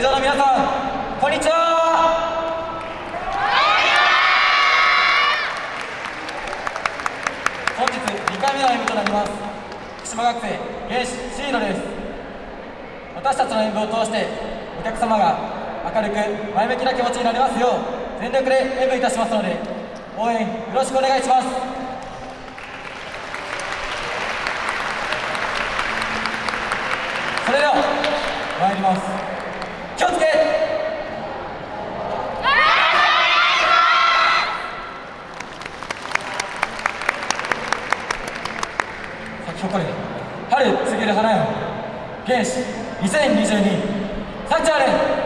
会場の皆さんこんにちは。本日2回目の演舞となります。福島学生原始シードです。私たちの演舞を通してお客様が明るく前向きな気持ちになりますよう全力で演舞いたしますので応援よろしくお願いします。それでは参ります。気をつけ。咲き誇る春告げる花よ。原始2022サッチャーレ。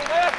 Hey, hey.